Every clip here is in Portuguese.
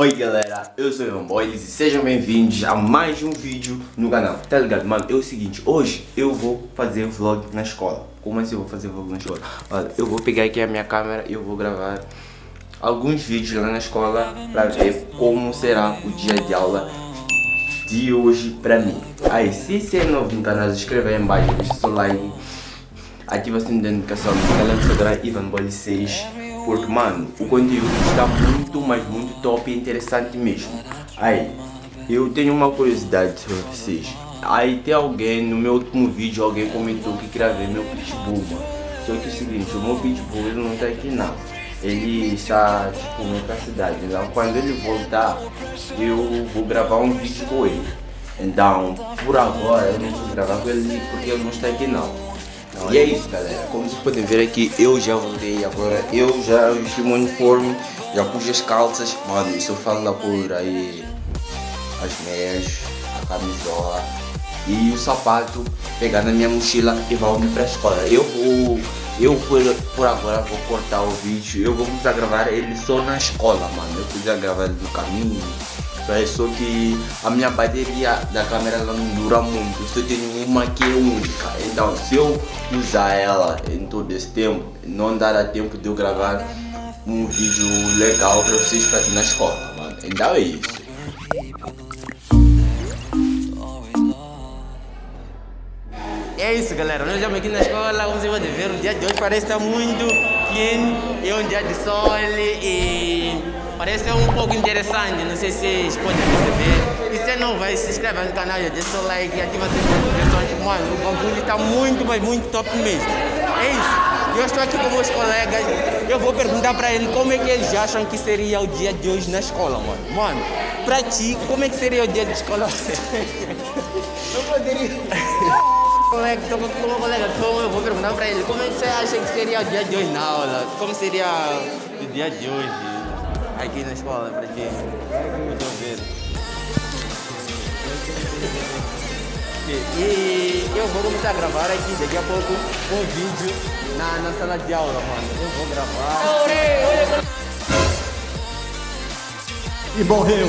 Oi galera, eu sou o Ivan Boyles e sejam bem-vindos a mais um vídeo no canal Tá ligado, mano? É o seguinte, hoje eu vou fazer vlog na escola Como assim eu vou fazer vlog na escola? Olha, eu vou pegar aqui a minha câmera e eu vou gravar alguns vídeos lá na escola Pra ver como será o dia de aula de hoje pra mim Aí, se você é novo no canal, se inscreva aí embaixo, deixa seu like Ativa o sininho da notificação, no canal do Instagram Ivan Boyles 6 porque, mano, o conteúdo está muito, mas muito top e interessante mesmo. Aí, eu tenho uma curiosidade sobre vocês. Aí tem alguém, no meu último vídeo, alguém comentou que ver meu pitbull, mano. Só que é o seguinte, o meu pitbull não tá aqui não. Ele está, tipo, em outra cidade. Então, quando ele voltar, eu vou gravar um vídeo com ele. Então, por agora, eu não vou gravar com ele porque ele não está aqui não. E é isso galera, como vocês podem ver aqui, eu já voltei agora, eu já vesti meu uniforme, já pus as calças, mano, falo lá por aí, as meias, a camisola e o sapato, pegar na minha mochila e vou para a escola. Eu vou, eu por, por agora vou cortar o vídeo, eu vou começar gravar ele só na escola, mano, eu podia gravar ele no caminho, é só que a minha bateria da câmera não dura muito. Eu só tenho uma que é única. Então se eu usar ela em todo esse tempo, não dará tempo de eu gravar um vídeo legal para vocês ir na escola, mano. Então é isso. É isso galera, nós estamos aqui na escola, como vocês podem ver, o dia de hoje parece estar muito quente, é um dia de sol e Parece um pouco interessante, não sei se vocês podem perceber. E se não vai, se inscreve no canal, deixa o like e ativa as notificações. Mano, o bagulho está muito, mas muito top mesmo. É isso. Eu estou aqui com meus colegas. Eu vou perguntar para eles como é que eles acham que seria o dia de hoje na escola, mano. Mano, para ti, como é que seria o dia de escola? Eu poderia... colega, estou com o meu colega, então eu vou perguntar para ele como é que você acha que seria o dia de hoje na aula? Como seria o dia de hoje? Aqui na escola para quem estão ver. E eu vou começar a gravar aqui daqui a pouco um vídeo na, na sala de aula, mano. Eu vou gravar. E morreu.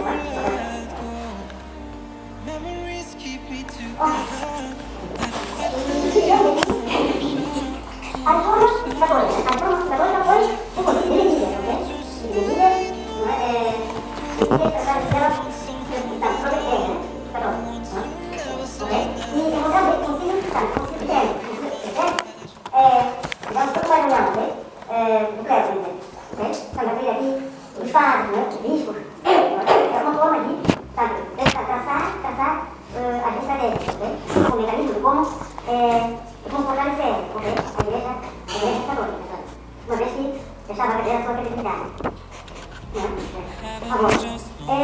como eh, responsables de o que uma vez que deixava perder a sua credibilidade. Não? Agora, é,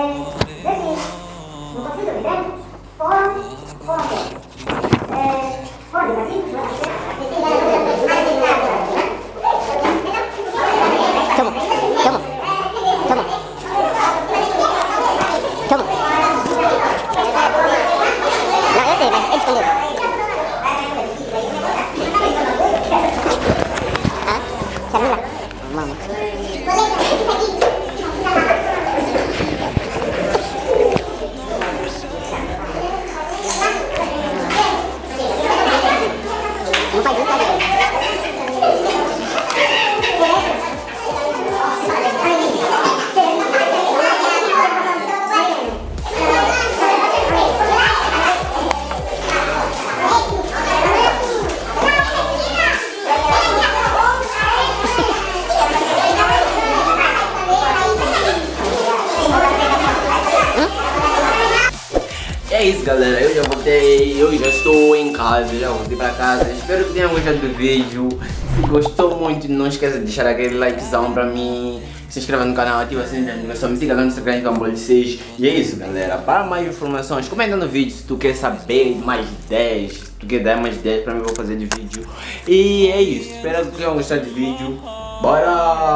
desde mama. Isso galera, eu já voltei, eu já estou em casa, já voltei para casa Espero que tenham gostado do vídeo Se gostou muito, não esqueça de deixar aquele likezão para mim se inscreva no canal, ativa a sininho de notificação, me siga lá no Instagram, Gambol 6. E é isso, galera. Para mais informações, comenta no vídeo se tu quer saber mais ideias, se tu quer dar mais ideias para mim, vou fazer de vídeo. E é isso. Espero que tenham gostado do vídeo. Bora!